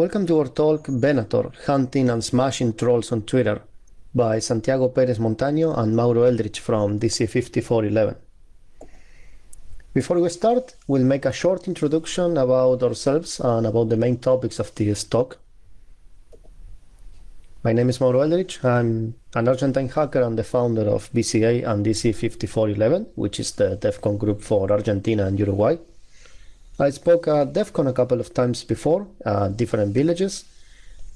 Welcome to our talk Venator, Hunting and Smashing Trolls on Twitter by Santiago Perez Montaño and Mauro Eldritch from DC5411. Before we start, we'll make a short introduction about ourselves and about the main topics of this talk. My name is Mauro Eldritch. I'm an Argentine hacker and the founder of BCA and DC5411, which is the DEF CON group for Argentina and Uruguay. I spoke at DEF CON a couple of times before at different villages,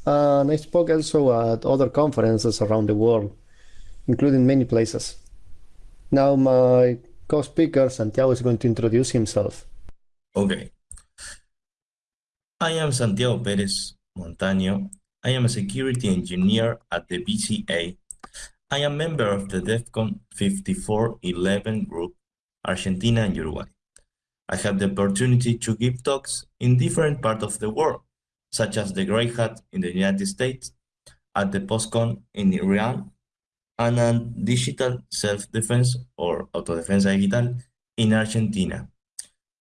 and I spoke also at other conferences around the world, including many places. Now my co-speaker, Santiago, is going to introduce himself. Okay. I am Santiago Perez Montaño. I am a security engineer at the BCA. I am member of the DEFCON 5411 group, Argentina and Uruguay. I have the opportunity to give talks in different parts of the world, such as the Grey Hat in the United States, at the POSCON in Iran, and on digital self-defense or autodefensa digital in Argentina.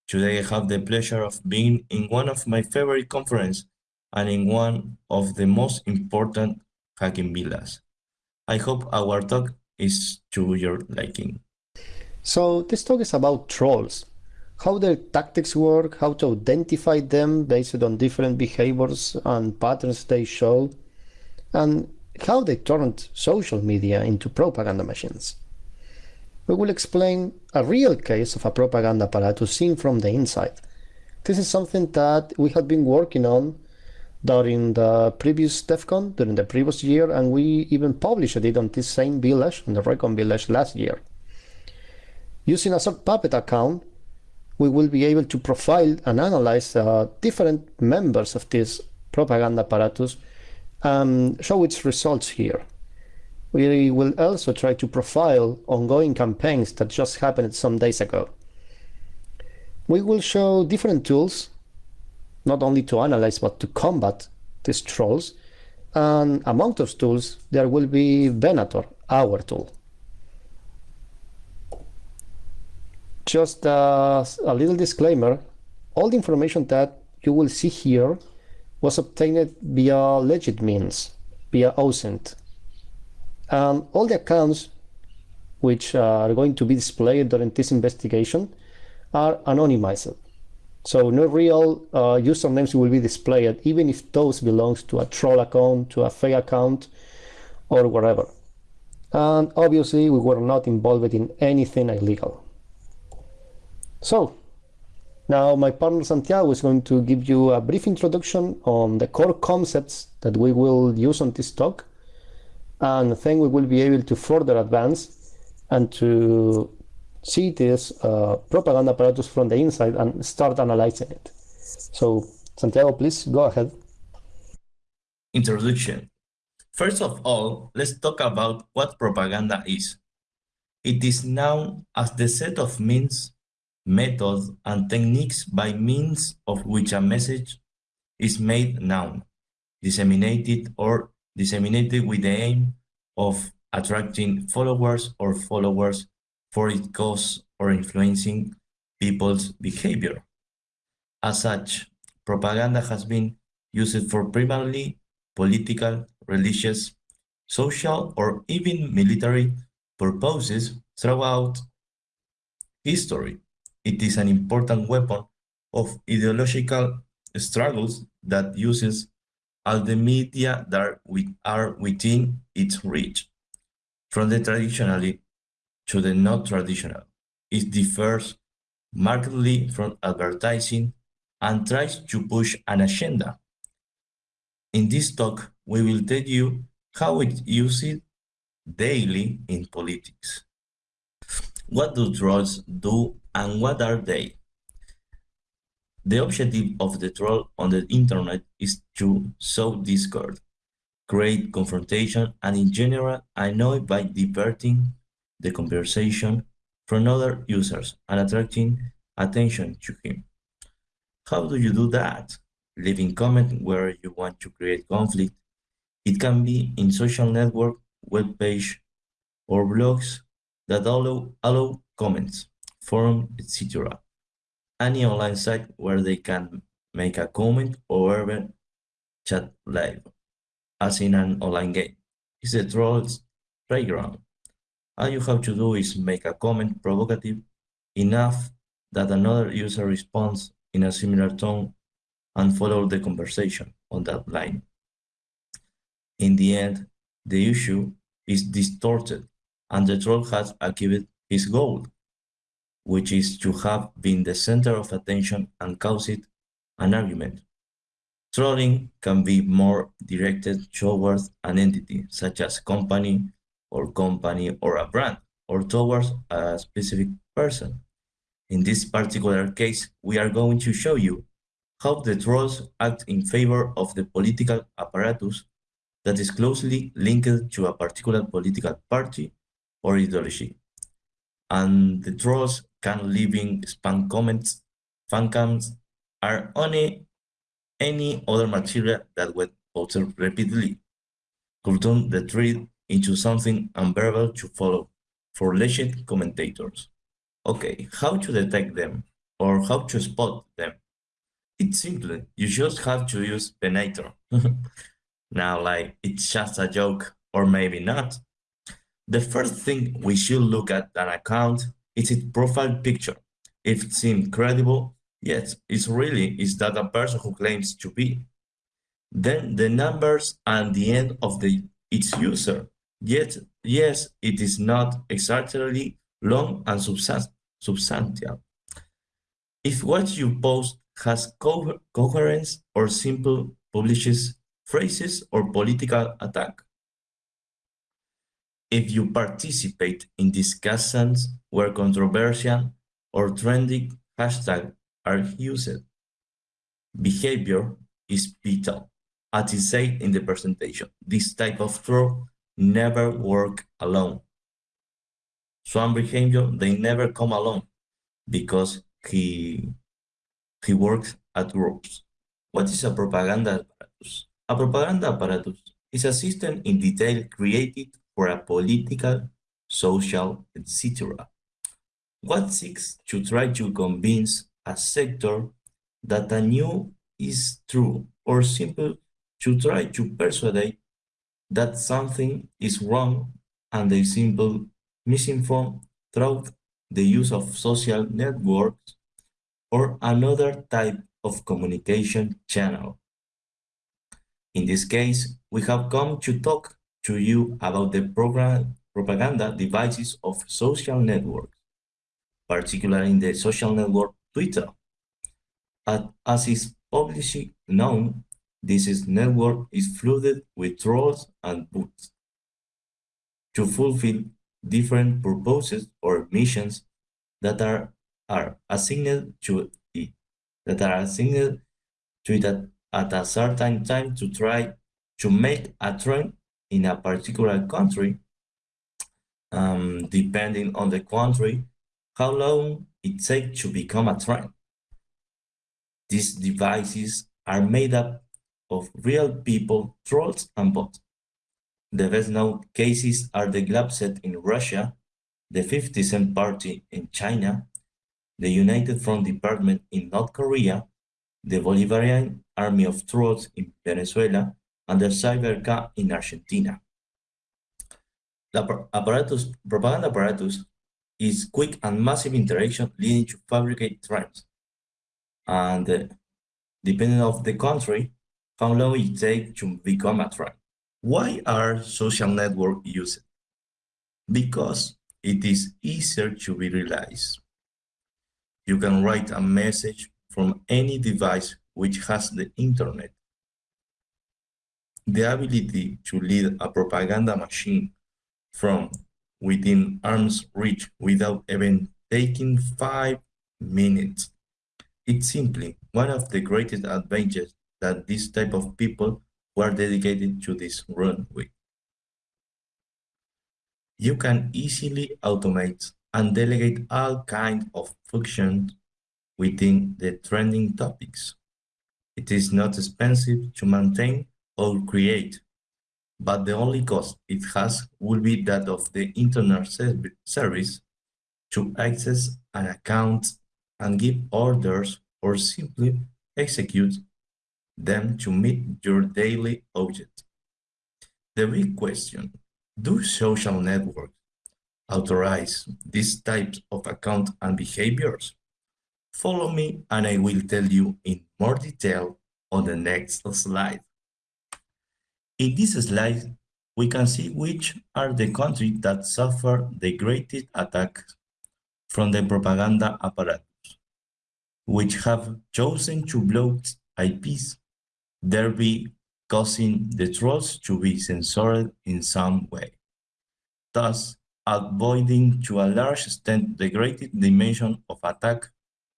Today I have the pleasure of being in one of my favorite conferences and in one of the most important hacking villas. I hope our talk is to your liking. So this talk is about trolls, how their tactics work, how to identify them based on different behaviors and patterns they show, and how they turned social media into propaganda machines. We will explain a real case of a propaganda apparatus seen from the inside. This is something that we had been working on during the previous DEF CON, during the previous year, and we even published it on this same village, on the Recon village last year. Using a Sockpuppet account, we will be able to profile and analyze uh, different members of this propaganda apparatus and show its results here. We will also try to profile ongoing campaigns that just happened some days ago. We will show different tools, not only to analyze but to combat these trolls, and among those tools there will be Venator, our tool. Just uh, a little disclaimer, all the information that you will see here was obtained via legit means, via OSINT. And all the accounts which are going to be displayed during this investigation are anonymized. So no real uh, usernames will be displayed, even if those belongs to a troll account, to a fake account, or whatever. And obviously we were not involved in anything illegal. So now my partner Santiago is going to give you a brief introduction on the core concepts that we will use on this talk and then we will be able to further advance and to see this uh, propaganda apparatus from the inside and start analyzing it. So Santiago, please go ahead. Introduction. First of all, let's talk about what propaganda is. It is known as the set of means methods, and techniques by means of which a message is made known, disseminated or disseminated with the aim of attracting followers or followers for its cause or influencing people's behavior. As such, propaganda has been used for primarily political, religious, social, or even military purposes throughout history. It is an important weapon of ideological struggles that uses all the media that are within its reach. From the traditionally to the not traditional, it differs markedly from advertising and tries to push an agenda. In this talk, we will tell you how it uses daily in politics. What do trolls do and what are they? The objective of the troll on the internet is to sow discord, create confrontation, and in general annoy by diverting the conversation from other users and attracting attention to him. How do you do that? Leaving comment where you want to create conflict. It can be in social network, web page, or blogs that allow, allow comments forum, etc. Any online site where they can make a comment or even chat live, as in an online game. It's a troll's playground. All you have to do is make a comment provocative enough that another user responds in a similar tone and follow the conversation on that line. In the end, the issue is distorted and the troll has achieved his goal, which is to have been the center of attention and caused an argument. Trolling can be more directed towards an entity, such as company or company or a brand, or towards a specific person. In this particular case, we are going to show you how the trolls act in favor of the political apparatus that is closely linked to a particular political party or ideology. And the trolls can leaving spam comments, fan cams, are only any other material that when posted repeatedly could turn the thread into something unbearable to follow for legit commentators. Okay, how to detect them or how to spot them? It's simple, you just have to use Venator. now, like, it's just a joke or maybe not. The first thing we should look at an account is its profile picture. If it seems credible, yes, it's really is that a person who claims to be. Then the numbers and the end of the its user. Yet, yes, it is not exactly long and substantial. If what you post has co coherence or simple publishes phrases or political attack. If you participate in discussions where controversial or trending hashtags are used, behavior is vital. As is said in the presentation, this type of troll never work alone. Swan behavior, they never come alone because he, he works at groups. What is a propaganda apparatus? A propaganda apparatus is a system in detail created for a political, social, etc. What seeks to try to convince a sector that a new is true or simple to try to persuade that something is wrong and they simple misinform through the use of social networks or another type of communication channel. In this case, we have come to talk to you about the program propaganda devices of social networks, particularly in the social network Twitter. As is publicly known, this network is flooded with trolls and bots to fulfill different purposes or missions that are, are assigned to it, that are assigned to it at, at a certain time to try to make a trend in a particular country, um, depending on the country, how long it takes to become a trend. These devices are made up of real people, trolls, and bots. The best known cases are the Glavset in Russia, the 50 Cent Party in China, the United Front Department in North Korea, the Bolivarian Army of Trolls in Venezuela, and the CyberK in Argentina. The apparatus, propaganda apparatus is quick and massive interaction leading to fabricate trends. And uh, depending of the country, how long it takes to become a trend. Why are social networks used? Because it is easier to be realized. You can write a message from any device which has the internet. The ability to lead a propaganda machine from within arm's reach without even taking five minutes. It's simply one of the greatest advantages that this type of people were dedicated to this runway. You can easily automate and delegate all kinds of functions within the trending topics. It is not expensive to maintain or create, but the only cost it has will be that of the internet service to access an account and give orders or simply execute them to meet your daily object. The big question, do social networks authorize these types of account and behaviors? Follow me and I will tell you in more detail on the next slide. In this slide, we can see which are the countries that suffer the greatest attacks from the propaganda apparatus, which have chosen to block IPs, thereby causing the trolls to be censored in some way, thus avoiding to a large extent the greatest dimension of attack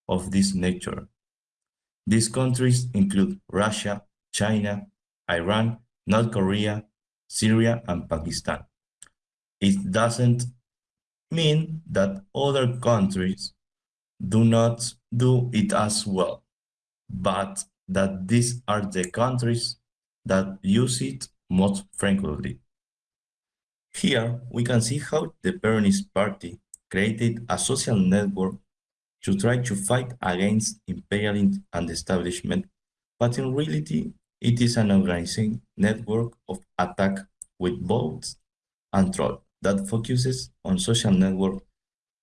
of this nature. These countries include Russia, China, Iran, North Korea, Syria, and Pakistan. It doesn't mean that other countries do not do it as well, but that these are the countries that use it most frequently. Here, we can see how the Peronist Party created a social network to try to fight against imperialism and establishment, but in reality, it is an organizing network of attack with bots and troll that focuses on social networks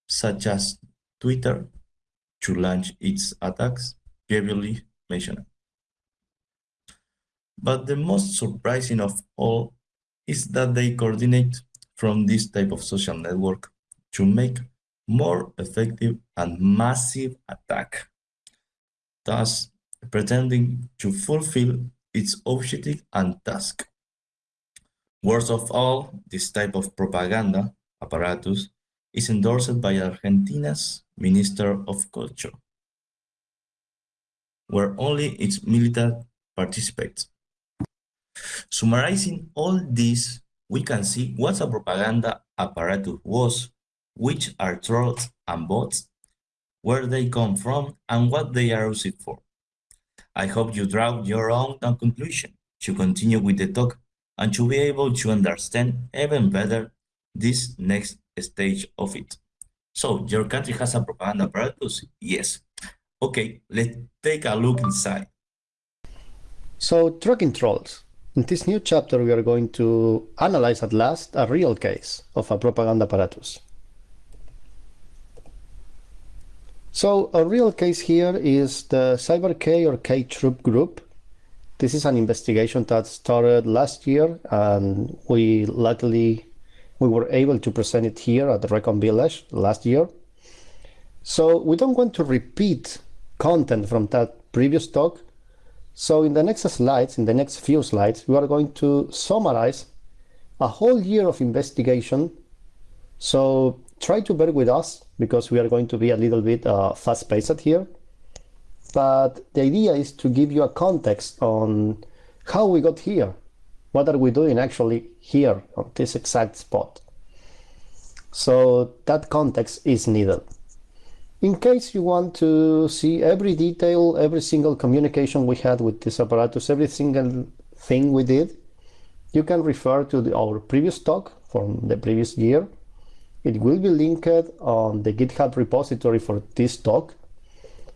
such as Twitter to launch its attacks previously mentioned. But the most surprising of all is that they coordinate from this type of social network to make more effective and massive attack, thus pretending to fulfill its objective and task. Worst of all, this type of propaganda apparatus is endorsed by Argentina's Minister of Culture, where only its military participates. Summarizing all this, we can see what a propaganda apparatus was, which are trolls and bots, where they come from, and what they are used for. I hope you draw your own conclusion to continue with the talk and to be able to understand even better this next stage of it. So, your country has a propaganda apparatus? Yes. Okay, let's take a look inside. So, tracking trolls. In this new chapter, we are going to analyze at last a real case of a propaganda apparatus. So a real case here is the CyberK or K-Troop group. This is an investigation that started last year and we luckily we were able to present it here at the Recon Village last year. So we don't want to repeat content from that previous talk. So in the next slides, in the next few slides, we are going to summarize a whole year of investigation. So try to bear with us because we are going to be a little bit uh, fast-paced here. But the idea is to give you a context on how we got here. What are we doing actually here on this exact spot? So that context is needed. In case you want to see every detail, every single communication we had with this apparatus, every single thing we did, you can refer to the, our previous talk from the previous year it will be linked on the GitHub repository for this talk.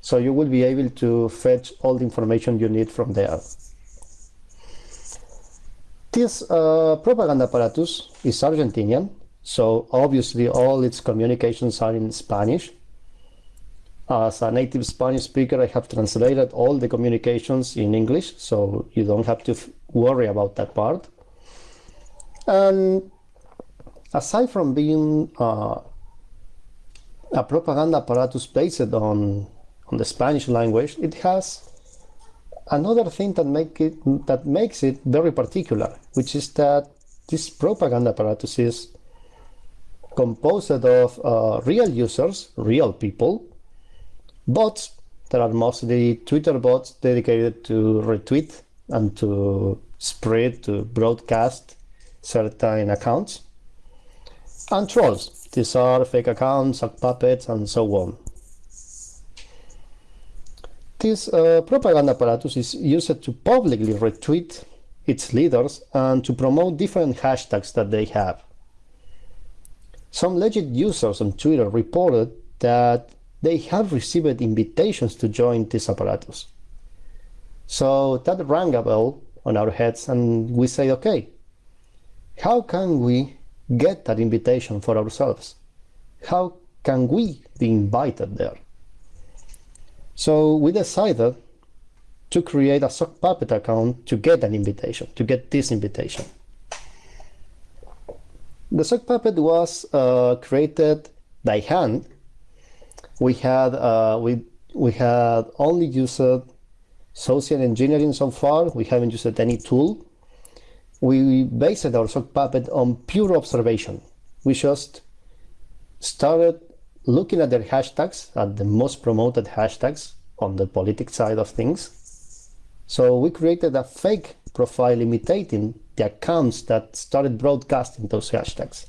So you will be able to fetch all the information you need from there. This uh, propaganda apparatus is Argentinian, so obviously all its communications are in Spanish. As a native Spanish speaker, I have translated all the communications in English, so you don't have to worry about that part. And aside from being uh, a propaganda apparatus based on on the Spanish language, it has another thing that make it that makes it very particular, which is that this propaganda apparatus is composed of uh, real users, real people, bots that are mostly Twitter bots dedicated to retweet and to spread, to broadcast certain accounts and trolls. These are fake accounts, puppets, and so on. This uh, propaganda apparatus is used to publicly retweet its leaders and to promote different hashtags that they have. Some legit users on Twitter reported that they have received invitations to join this apparatus. So that rang a bell on our heads, and we say, okay, how can we get that invitation for ourselves? How can we be invited there? So we decided to create a sock puppet account to get an invitation, to get this invitation. The sock puppet was uh, created by hand. We had uh, we we had only used social engineering so far. We haven't used any tool. We based our sock puppet on pure observation. We just started looking at their hashtags, at the most promoted hashtags on the politics side of things. So we created a fake profile imitating the accounts that started broadcasting those hashtags.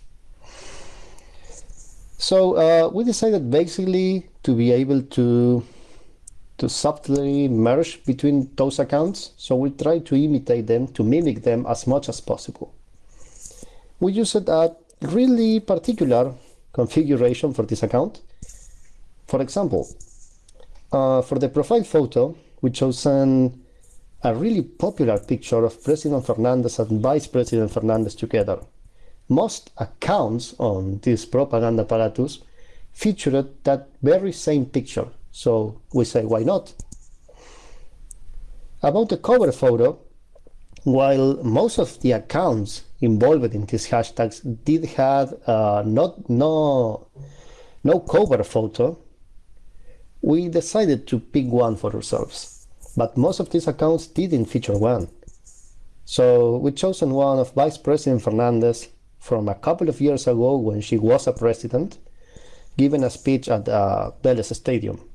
So uh, we decided basically to be able to to subtly merge between those accounts. So we try to imitate them, to mimic them as much as possible. We used a really particular configuration for this account. For example, uh, for the profile photo, we chosen a really popular picture of President Fernandez and Vice President Fernandez together. Most accounts on this propaganda apparatus featured that very same picture, so we say why not? About the cover photo, while most of the accounts involved in these hashtags did have uh, not no no cover photo, we decided to pick one for ourselves. But most of these accounts didn't feature one. So we chosen one of Vice President Fernandez from a couple of years ago when she was a president, giving a speech at uh, Vélez Stadium.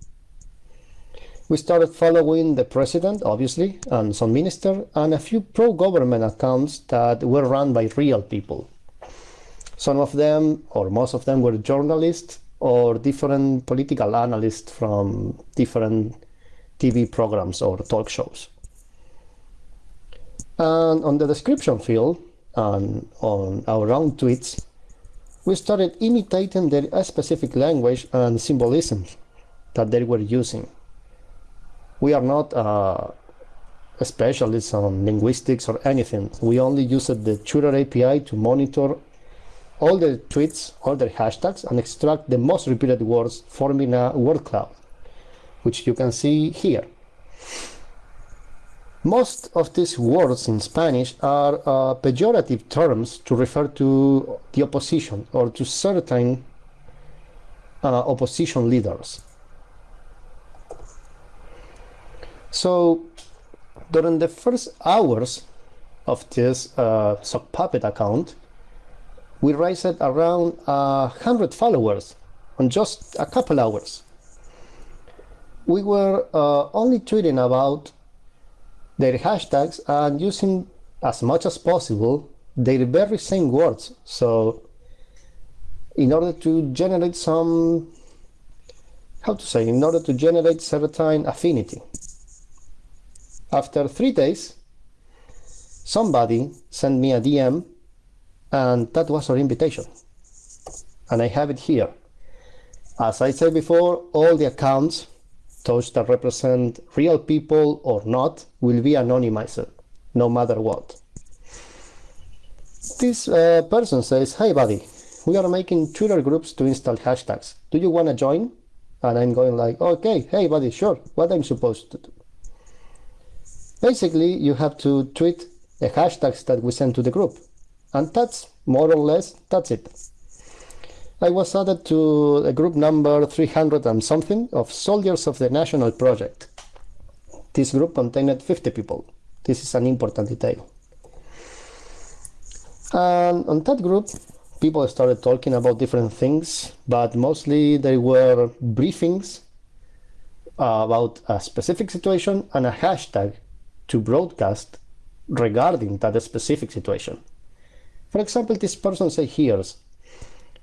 We started following the president, obviously, and some minister, and a few pro-government accounts that were run by real people. Some of them, or most of them, were journalists or different political analysts from different TV programs or talk shows. And on the description field, and on our own tweets, we started imitating their specific language and symbolisms that they were using. We are not uh, specialists on linguistics or anything. We only used the Twitter API to monitor all the tweets, all the hashtags, and extract the most repeated words forming a word cloud, which you can see here. Most of these words in Spanish are uh, pejorative terms to refer to the opposition or to certain uh, opposition leaders. So during the first hours of this uh, sock puppet account, we raised around a hundred followers on just a couple hours. We were uh, only tweeting about their hashtags and using as much as possible their very same words. So in order to generate some, how to say, in order to generate certain affinity. After three days, somebody sent me a DM and that was our invitation. And I have it here. As I said before, all the accounts those that represent real people or not will be anonymized, no matter what. This uh, person says, hey buddy, we are making Twitter groups to install hashtags. Do you want to join? And I'm going like, okay, hey buddy, sure, what I'm supposed to do? Basically, you have to tweet the hashtags that we send to the group. And that's more or less, that's it. I was added to the group number 300 and something of Soldiers of the National Project. This group contained 50 people. This is an important detail. And on that group, people started talking about different things, but mostly they were briefings about a specific situation and a hashtag to broadcast regarding that specific situation. For example, this person say here,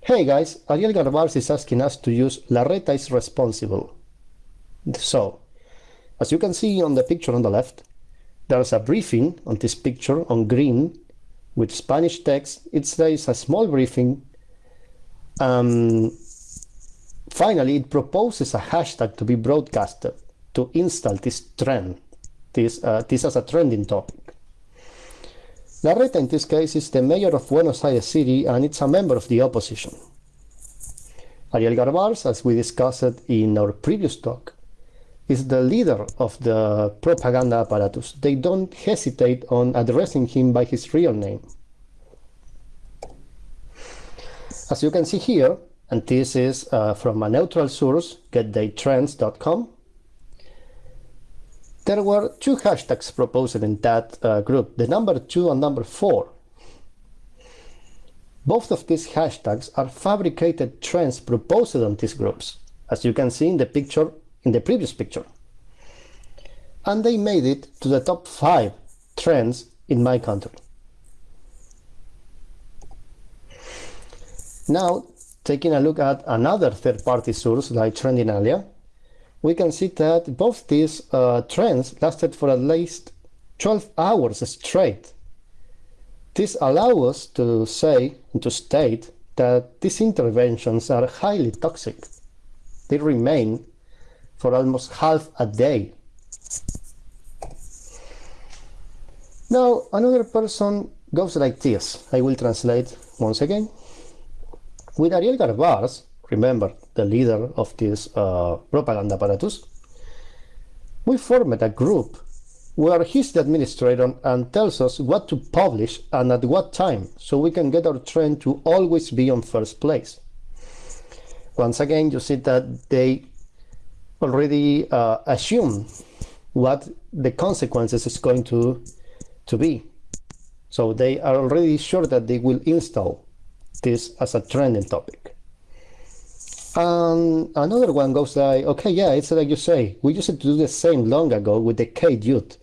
Hey guys, Ariel Garbarz is asking us to use Larreta is responsible. So, as you can see on the picture on the left, there's a briefing on this picture on green with Spanish text. It says a small briefing. Um, finally, it proposes a hashtag to be broadcasted to install this trend this, uh, this as a trending topic. Larreta, in this case, is the mayor of Buenos Aires City and it's a member of the opposition. Ariel Garbarz, as we discussed in our previous talk, is the leader of the propaganda apparatus. They don't hesitate on addressing him by his real name. As you can see here, and this is uh, from a neutral source, getdaytrends.com, there were two hashtags proposed in that uh, group, the number two and number four. Both of these hashtags are fabricated trends proposed on these groups, as you can see in the picture, in the previous picture. And they made it to the top five trends in my country. Now, taking a look at another third-party source like Trendinalia, we can see that both these uh, trends lasted for at least 12 hours straight. This allows us to say and to state that these interventions are highly toxic. They remain for almost half a day. Now, another person goes like this. I will translate once again. With Ariel Garbarz, remember the leader of this uh, propaganda apparatus, we formed a group where he's the administrator and tells us what to publish and at what time, so we can get our trend to always be on first place. Once again, you see that they already uh, assume what the consequences is going to, to be. So they are already sure that they will install this as a trending topic. And another one goes like, okay, yeah, it's like you say, we used to do the same long ago with the K-Dude.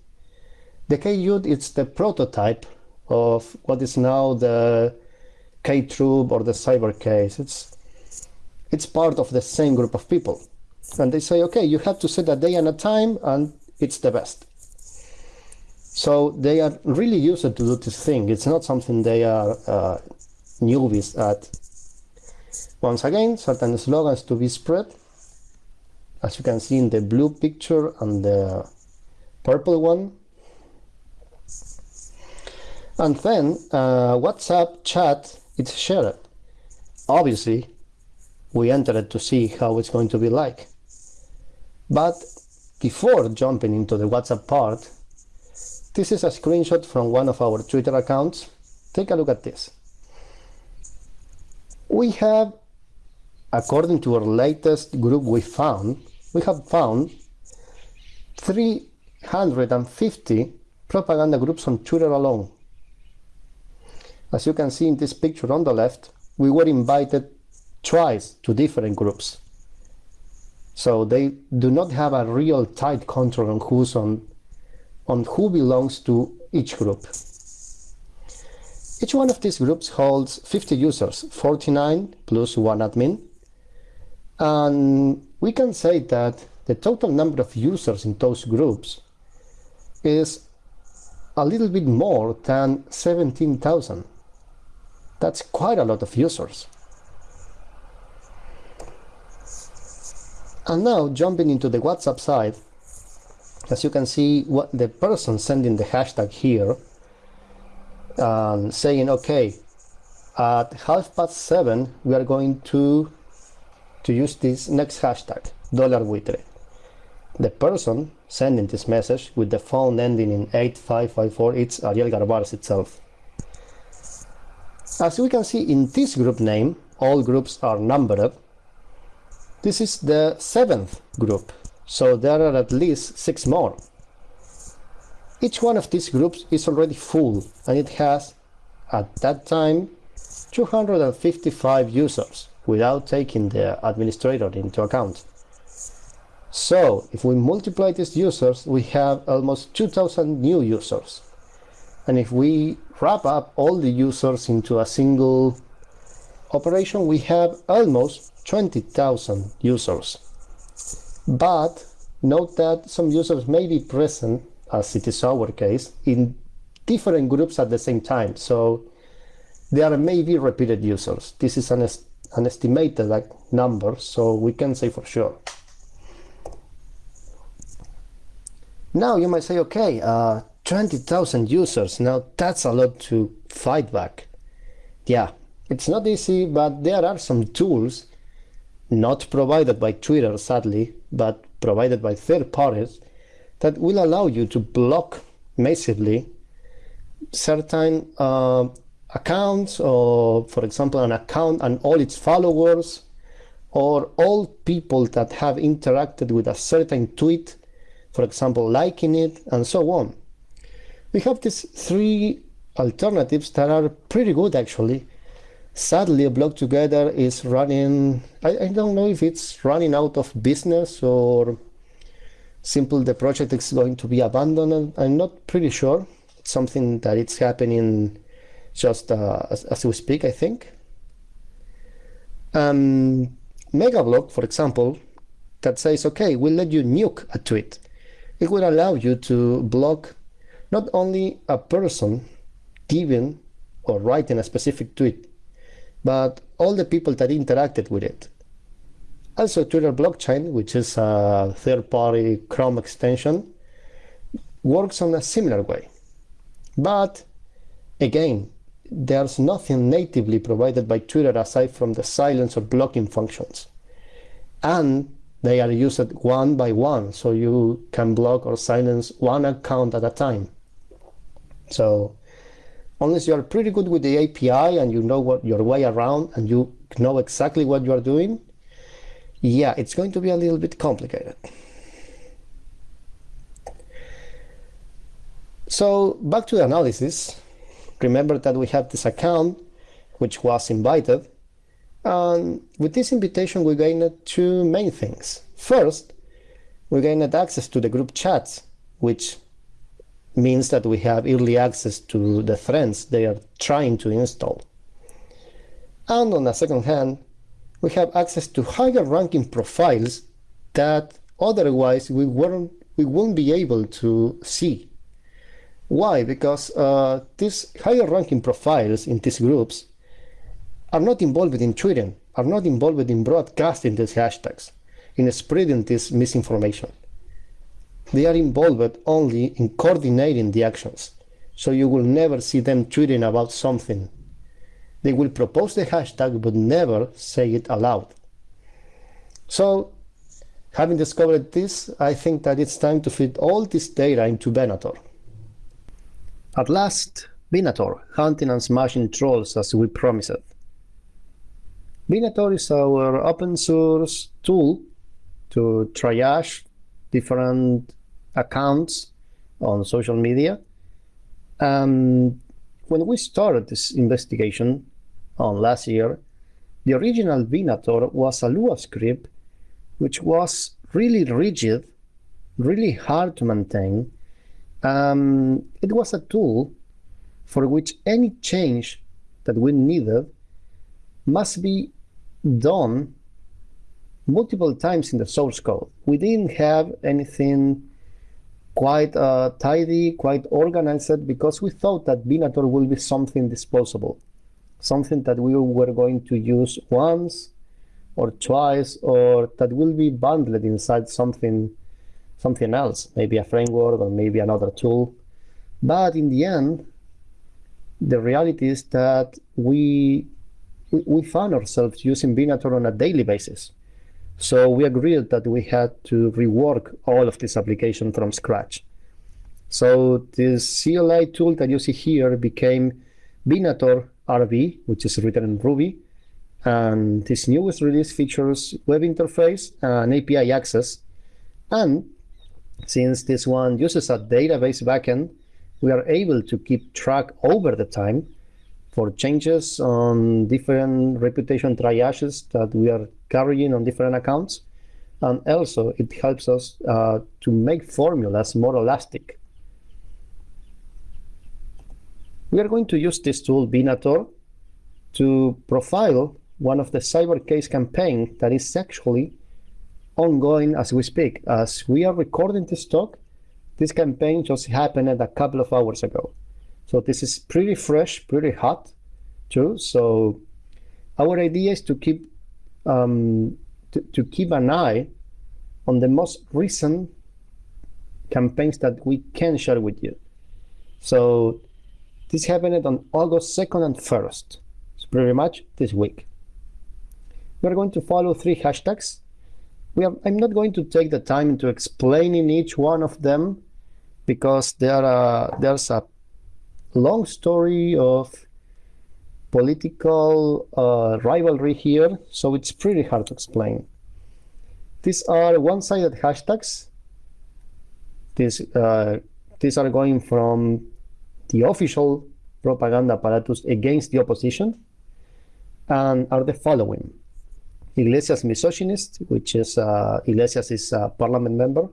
The K-Dude is the prototype of what is now the K-Troop or the Cyber Case. It's, it's part of the same group of people. And they say, okay, you have to set a day and a time, and it's the best. So they are really used to do this thing. It's not something they are uh, newbies at. Once again, certain slogans to be spread. As you can see in the blue picture and the purple one. And then uh, WhatsApp chat is shared. Obviously, we entered to see how it's going to be like. But before jumping into the WhatsApp part, this is a screenshot from one of our Twitter accounts. Take a look at this. We have, according to our latest group we found, we have found 350 propaganda groups on Twitter alone. As you can see in this picture on the left, we were invited twice to different groups. So they do not have a real tight control on who's on, on who belongs to each group. Each one of these groups holds 50 users, 49 plus one admin. And we can say that the total number of users in those groups is a little bit more than 17,000. That's quite a lot of users. And now jumping into the WhatsApp side, as you can see what the person sending the hashtag here and saying, okay, at half past seven, we are going to, to use this next hashtag, buitre. The person sending this message with the phone ending in 8554, it's Ariel Garbarz itself. As we can see in this group name, all groups are numbered. This is the seventh group, so there are at least six more. Each one of these groups is already full and it has, at that time, 255 users without taking the administrator into account. So, if we multiply these users, we have almost 2000 new users. And if we wrap up all the users into a single operation, we have almost 20,000 users. But note that some users may be present as it is our case, in different groups at the same time. So there may be repeated users. This is an, an estimated like, number, so we can say for sure. Now you might say, okay, uh, 20,000 users, now that's a lot to fight back. Yeah, it's not easy, but there are some tools not provided by Twitter, sadly, but provided by third parties that will allow you to block massively certain uh, accounts or for example an account and all its followers or all people that have interacted with a certain tweet for example liking it and so on. We have these three alternatives that are pretty good actually. Sadly a block together is running I, I don't know if it's running out of business or simple the project is going to be abandoned. I'm not pretty sure. It's something that it's happening just uh, as, as, we speak i think. Um, megablock for example that says okay we'll let you nuke a tweet. It will allow you to block not only a person giving or writing a specific tweet but all the people that interacted with it. Also, Twitter blockchain, which is a third-party Chrome extension, works on a similar way. But again, there's nothing natively provided by Twitter aside from the silence or blocking functions. And they are used one by one, so you can block or silence one account at a time. So unless you're pretty good with the API and you know what your way around and you know exactly what you are doing, yeah, it's going to be a little bit complicated. So back to the analysis. Remember that we have this account which was invited. And with this invitation, we gained two main things. First, we gained access to the group chats, which means that we have early access to the threads they are trying to install. And on the second hand, we have access to higher ranking profiles that otherwise we weren't we won't be able to see. Why? Because uh, these higher ranking profiles in these groups are not involved in tweeting, are not involved in broadcasting these hashtags, in spreading this misinformation. They are involved only in coordinating the actions. So you will never see them tweeting about something they will propose the hashtag but never say it aloud. So having discovered this, I think that it's time to fit all this data into Venator. At last, Venator, hunting and smashing trolls as we promised. Venator is our open source tool to triage different accounts on social media. Um, when we started this investigation on last year, the original Venator was a Lua script which was really rigid, really hard to maintain. Um, it was a tool for which any change that we needed must be done multiple times in the source code. We didn't have anything quite uh, tidy, quite organized, because we thought that Venator will be something disposable, something that we were going to use once or twice, or that will be bundled inside something, something else, maybe a framework or maybe another tool. But in the end, the reality is that we we found ourselves using Venator on a daily basis. So we agreed that we had to rework all of this application from scratch. So this CLI tool that you see here became Venator RV, which is written in Ruby. And this newest release features web interface and API access. And since this one uses a database backend, we are able to keep track over the time for changes on different reputation triages that we are carrying on different accounts. And also it helps us uh, to make formulas more elastic. We are going to use this tool, Venator, to profile one of the cyber case campaign that is actually ongoing as we speak. As we are recording this talk, this campaign just happened a couple of hours ago. So this is pretty fresh, pretty hot too. So our idea is to keep um, to, to keep an eye on the most recent campaigns that we can share with you. So this happened on August 2nd and 1st. So pretty much this week. We're going to follow three hashtags. I'm not going to take the time to explaining each one of them because there are, there's a long story of political uh, rivalry here, so it's pretty hard to explain. These are one-sided hashtags. These, uh, these are going from the official propaganda apparatus against the opposition and are the following. Iglesias misogynist, which is uh, Iglesias is a parliament member.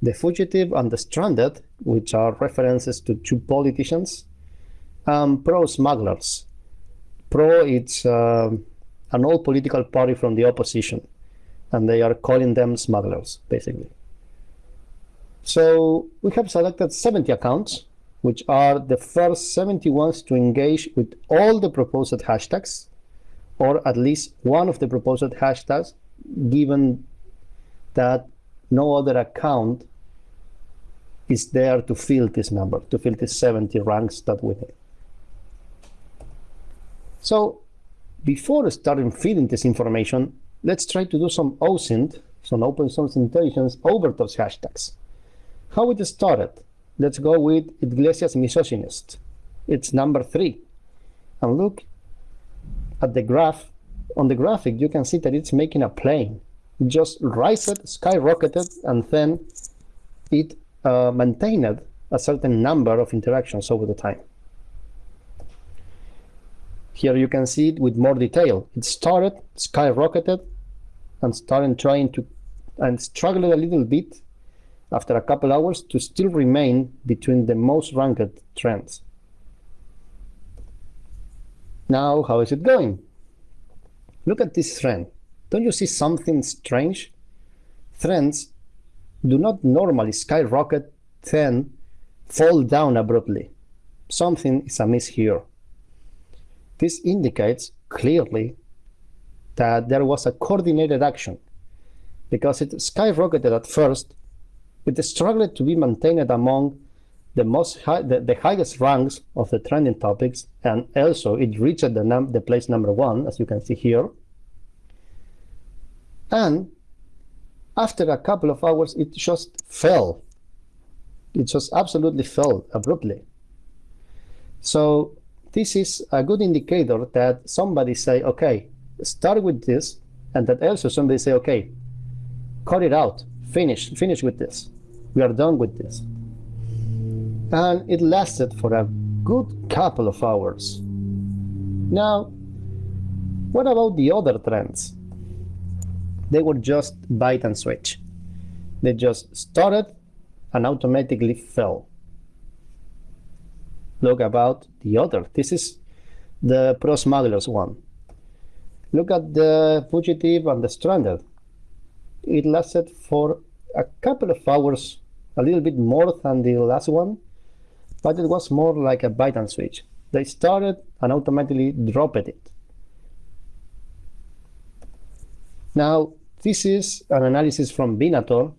The fugitive and the stranded, which are references to two politicians. Um, pro smugglers. Pro, it's uh, an old political party from the opposition, and they are calling them smugglers, basically. So we have selected 70 accounts, which are the first 70 ones to engage with all the proposed hashtags or at least one of the proposed hashtags, given that no other account is there to fill this number, to fill these 70 ranks that we need. So before starting feeding this information, let's try to do some OSINT, some open source intelligence over those hashtags. How it started? Let's go with Iglesias misogynist. It's number three. And look, at the graph, on the graphic, you can see that it's making a plane. It just rised, skyrocketed, and then it uh, maintained a certain number of interactions over the time. Here you can see it with more detail. It started, skyrocketed, and started trying to, and struggled a little bit after a couple hours to still remain between the most ranked trends. Now, how is it going? Look at this trend. Don't you see something strange? Trends do not normally skyrocket, then fall down abruptly. Something is amiss here. This indicates clearly that there was a coordinated action because it skyrocketed at first, it struggled to be maintained among the most high, the, the, highest ranks of the trending topics, and also it reached the, num the place number one, as you can see here. And after a couple of hours, it just fell. It just absolutely fell abruptly. So this is a good indicator that somebody say, okay, start with this, and that also somebody say, okay, cut it out, finish, finish with this. We are done with this and it lasted for a good couple of hours. Now, what about the other trends? They were just bite and switch. They just started and automatically fell. Look about the other. This is the pro smugglers one. Look at the fugitive and the stranded. It lasted for a couple of hours, a little bit more than the last one, but it was more like a bite and switch. They started and automatically dropped it. Now, this is an analysis from Venator.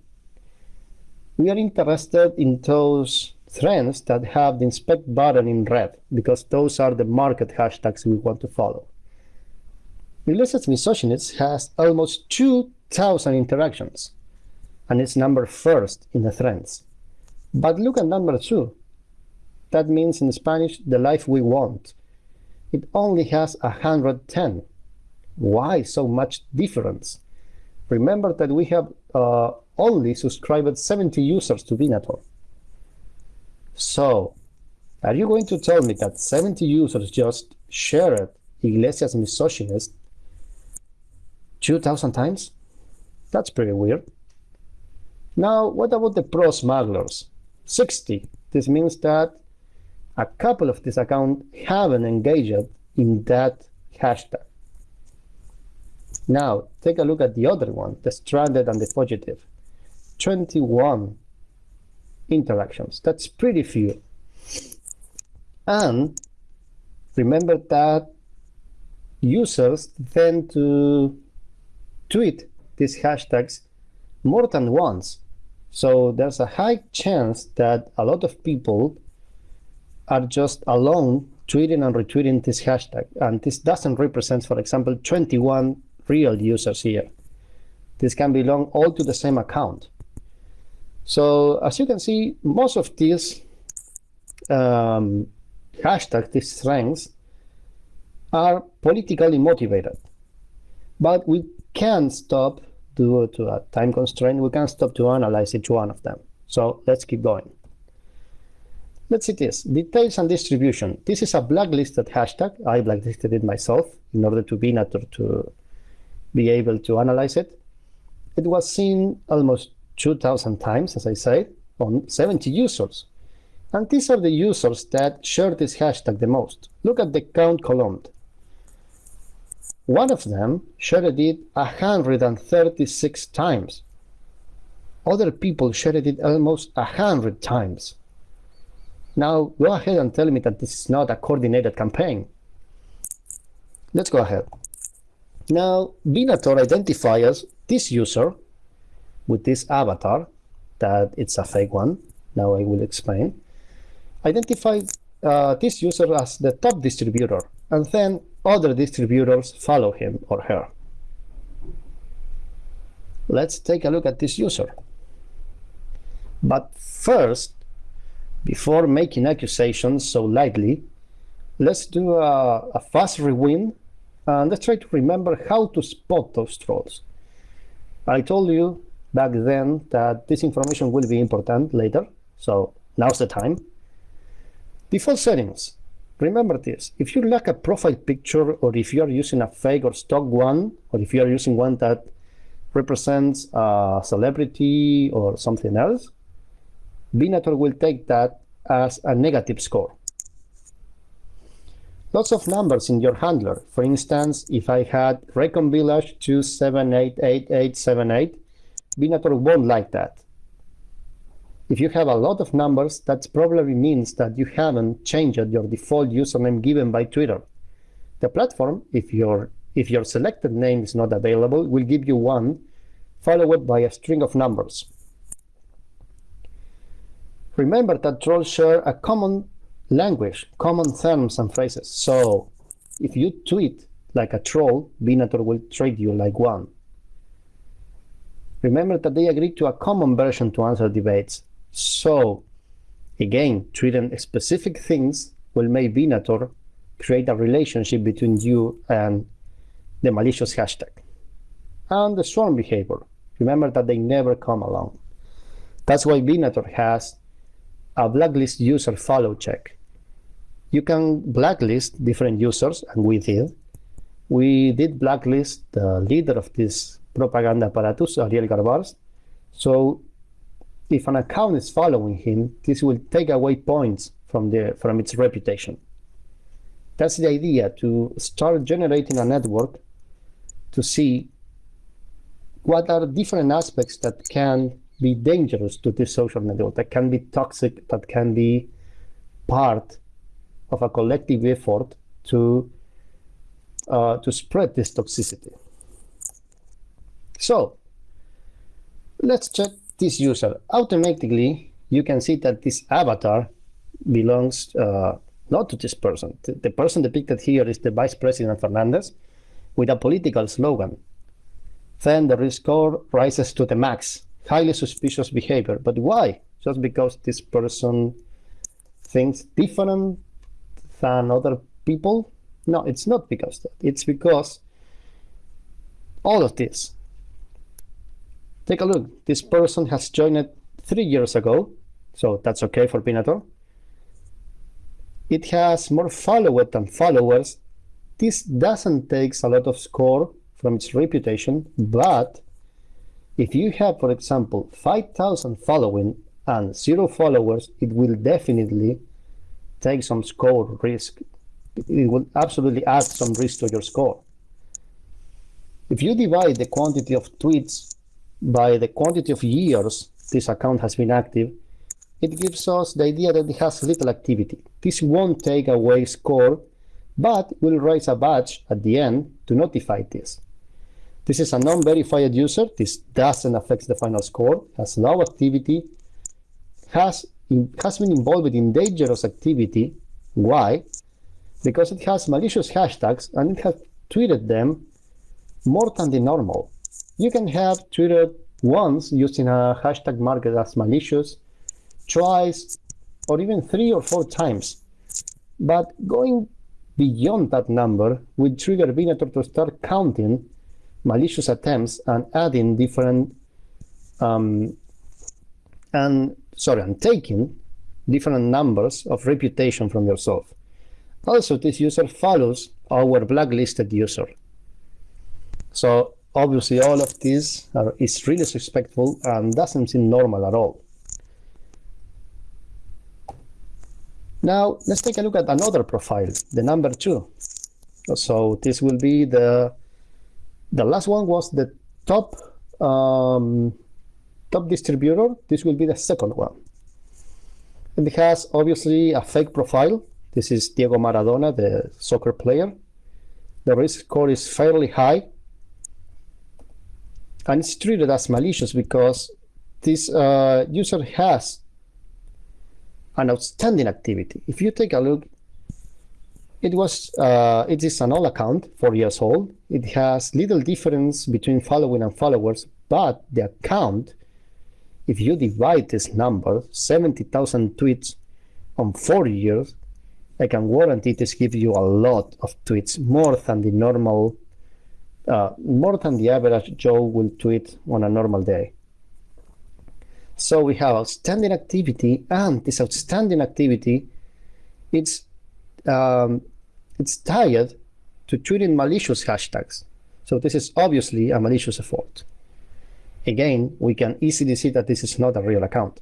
We are interested in those trends that have the inspect button in red, because those are the market hashtags we want to follow. Iglesias Misogynist has almost 2,000 interactions, and it's number first in the trends. But look at number two. That means in Spanish, the life we want. It only has 110. Why so much difference? Remember that we have uh, only subscribed 70 users to Venator. So, are you going to tell me that 70 users just shared Iglesias misogynist 2,000 times? That's pretty weird. Now, what about the pro smugglers? 60. This means that a couple of these accounts haven't engaged in that hashtag. Now, take a look at the other one, the stranded and the fugitive. 21 interactions. That's pretty few. And remember that users tend to tweet these hashtags more than once. So there's a high chance that a lot of people are just alone tweeting and retweeting this hashtag. And this doesn't represent, for example, 21 real users here. This can belong all to the same account. So as you can see, most of these um, hashtags, these strengths, are politically motivated. But we can stop due to a time constraint, we can stop to analyze each one of them. So let's keep going. Let's see this, details and distribution. This is a blacklisted hashtag. I blacklisted it myself in order to be to be able to analyze it. It was seen almost 2,000 times, as I said, on 70 users. And these are the users that share this hashtag the most. Look at the count column. One of them shared it 136 times. Other people shared it almost 100 times. Now, go ahead and tell me that this is not a coordinated campaign. Let's go ahead. Now, Venator identifies this user with this avatar, that it's a fake one. Now I will explain. Identify uh, this user as the top distributor, and then other distributors follow him or her. Let's take a look at this user. But first, before making accusations so lightly, let's do a, a fast rewind and let's try to remember how to spot those trolls. I told you back then that this information will be important later, so now's the time. Default settings. Remember this, if you lack a profile picture or if you are using a fake or stock one, or if you are using one that represents a celebrity or something else, Venator will take that as a negative score. Lots of numbers in your handler. For instance, if I had Recon Village 27888878, Venator won't like that. If you have a lot of numbers, that probably means that you haven't changed your default username given by Twitter. The platform, if your, if your selected name is not available, will give you one, followed by a string of numbers. Remember that trolls share a common language, common terms and phrases. So if you tweet like a troll, Venator will treat you like one. Remember that they agreed to a common version to answer debates. So, again, treating specific things will make Venator create a relationship between you and the malicious hashtag. And the swarm behavior. Remember that they never come along. That's why Venator has a blacklist user follow check. You can blacklist different users, and we did. We did blacklist the leader of this propaganda apparatus, Ariel Garbarz. So if an account is following him, this will take away points from, the, from its reputation. That's the idea, to start generating a network to see what are different aspects that can be dangerous to this social network, that can be toxic, that can be part of a collective effort to, uh, to spread this toxicity. So let's check this user, automatically you can see that this avatar belongs uh, not to this person. The person depicted here is the Vice President Fernandez with a political slogan. Then the risk score rises to the max. Highly suspicious behavior. But why? Just because this person thinks different than other people? No, it's not because that. It's because all of this Take a look. This person has joined three years ago, so that's okay for Venator. It has more followers than followers. This doesn't take a lot of score from its reputation, but if you have, for example, 5,000 following and zero followers, it will definitely take some score risk. It will absolutely add some risk to your score. If you divide the quantity of tweets by the quantity of years this account has been active, it gives us the idea that it has little activity. This won't take away score, but will raise a badge at the end to notify this. This is a non-verified user. This doesn't affect the final score, has low activity, has, in, has been involved in dangerous activity. Why? Because it has malicious hashtags and it has tweeted them more than the normal. You can have tweeted once using a hashtag marked as malicious, twice, or even three or four times. But going beyond that number will trigger Venator to start counting malicious attempts and adding different um, and sorry, and taking different numbers of reputation from yourself. Also, this user follows our blacklisted user. So obviously all of this are, is really suspectful and doesn't seem normal at all. Now, let's take a look at another profile, the number two. So this will be the, the last one was the top, um, top distributor. This will be the second one. And it has obviously a fake profile. This is Diego Maradona, the soccer player. The risk score is fairly high. And it's treated as malicious because this uh, user has an outstanding activity. If you take a look, it was uh, it is an old account, four years old. It has little difference between following and followers, but the account, if you divide this number, 70,000 tweets on four years, I can guarantee this gives you a lot of tweets, more than the normal, uh, more than the average Joe will tweet on a normal day. So we have outstanding activity, and this outstanding activity, it's um, it's tied to tweeting malicious hashtags. So this is obviously a malicious effort. Again, we can easily see that this is not a real account.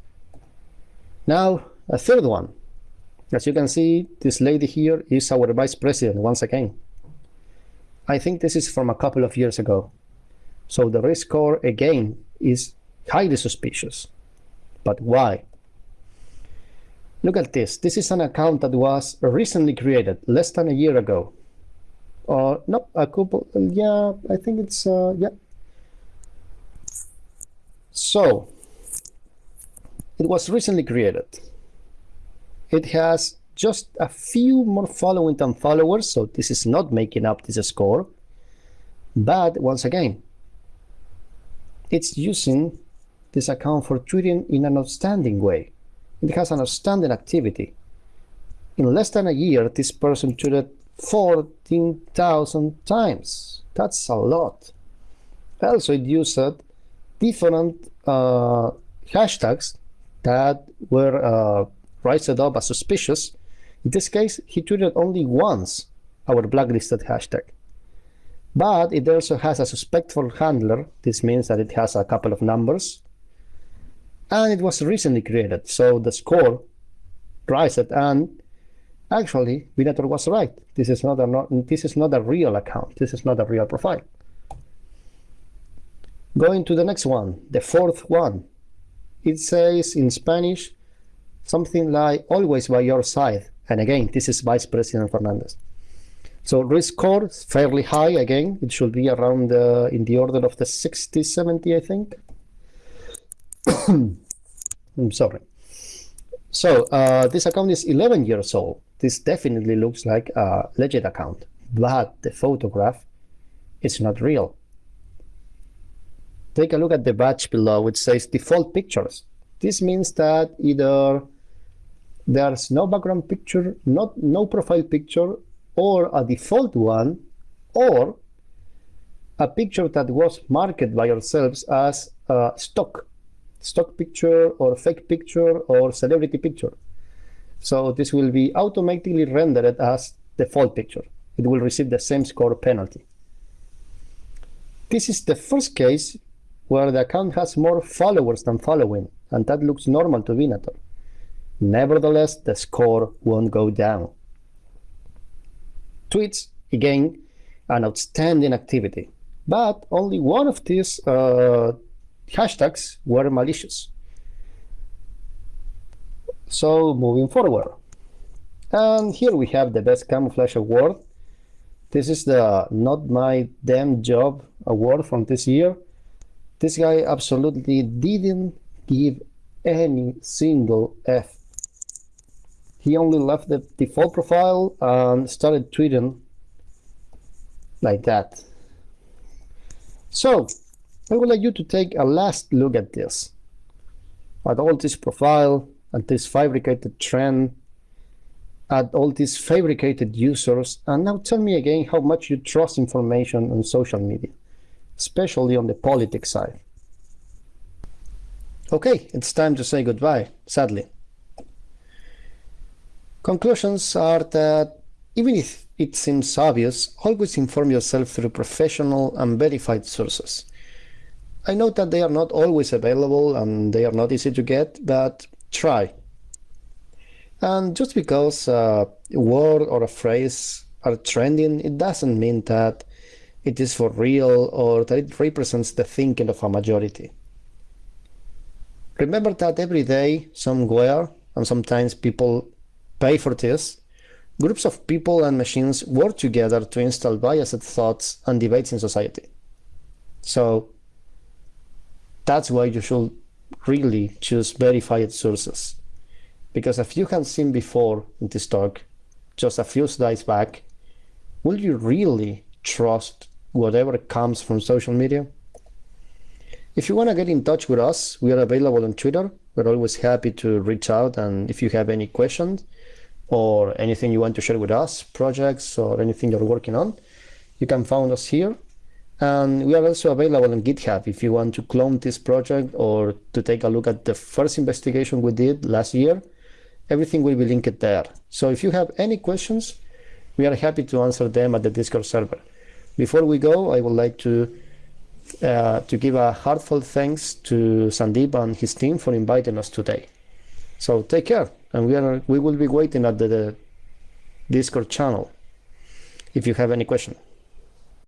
Now, a third one. As you can see, this lady here is our vice president once again. I think this is from a couple of years ago. So the risk score again is highly suspicious. But why? Look at this. This is an account that was recently created, less than a year ago. Or, uh, no, a couple, yeah, I think it's, uh, yeah. So, it was recently created. It has just a few more following than followers, so this is not making up this score. But once again, it's using this account for tweeting in an outstanding way. It has an outstanding activity. In less than a year, this person tweeted 14,000 times. That's a lot. Also, it used different uh, hashtags that were uh, raised up as suspicious. In this case, he tweeted only once our blacklisted hashtag. But it also has a suspectful handler. This means that it has a couple of numbers and it was recently created. So the score rised and actually Venator was right. This is not a not, this is not a real account. This is not a real profile. Going to the next one, the fourth one. It says in Spanish something like always by your side. And again, this is Vice President Fernandez. So risk score is fairly high again. It should be around in the order of the 60, 70, I think. I'm sorry. So uh, this account is 11 years old. This definitely looks like a legit account, but the photograph is not real. Take a look at the badge below. which says default pictures. This means that either there's no background picture, not no profile picture, or a default one, or a picture that was marked by yourselves as uh, stock stock picture or fake picture or celebrity picture. So this will be automatically rendered as the default picture. It will receive the same score penalty. This is the first case where the account has more followers than following, and that looks normal to Venator. Nevertheless, the score won't go down. Tweets, again, an outstanding activity, but only one of these uh, hashtags were malicious. So moving forward. And here we have the best camouflage award. This is the Not My Damn Job award from this year. This guy absolutely didn't give any single F. He only left the default profile and started tweeting like that. So, I would like you to take a last look at this. At all this profile, at this fabricated trend, at all these fabricated users, and now tell me again how much you trust information on social media, especially on the politics side. Okay, it's time to say goodbye, sadly. Conclusions are that even if it seems obvious, always inform yourself through professional and verified sources. I know that they are not always available and they are not easy to get, but try. And just because a word or a phrase are trending, it doesn't mean that it is for real or that it represents the thinking of a majority. Remember that every day, somewhere, and sometimes people pay for this, groups of people and machines work together to install biased thoughts and debates in society. So that's why you should really choose verified sources. Because as you have seen before in this talk, just a few slides back, will you really trust whatever comes from social media? If you want to get in touch with us, we are available on Twitter. We're always happy to reach out. And if you have any questions or anything you want to share with us, projects or anything you're working on, you can find us here. And we are also available on GitHub if you want to clone this project or to take a look at the first investigation we did last year. Everything will be linked there. So if you have any questions, we are happy to answer them at the Discord server. Before we go, I would like to uh, to give a heartfelt thanks to Sandeep and his team for inviting us today. So take care, and we are we will be waiting at the, the Discord channel if you have any question.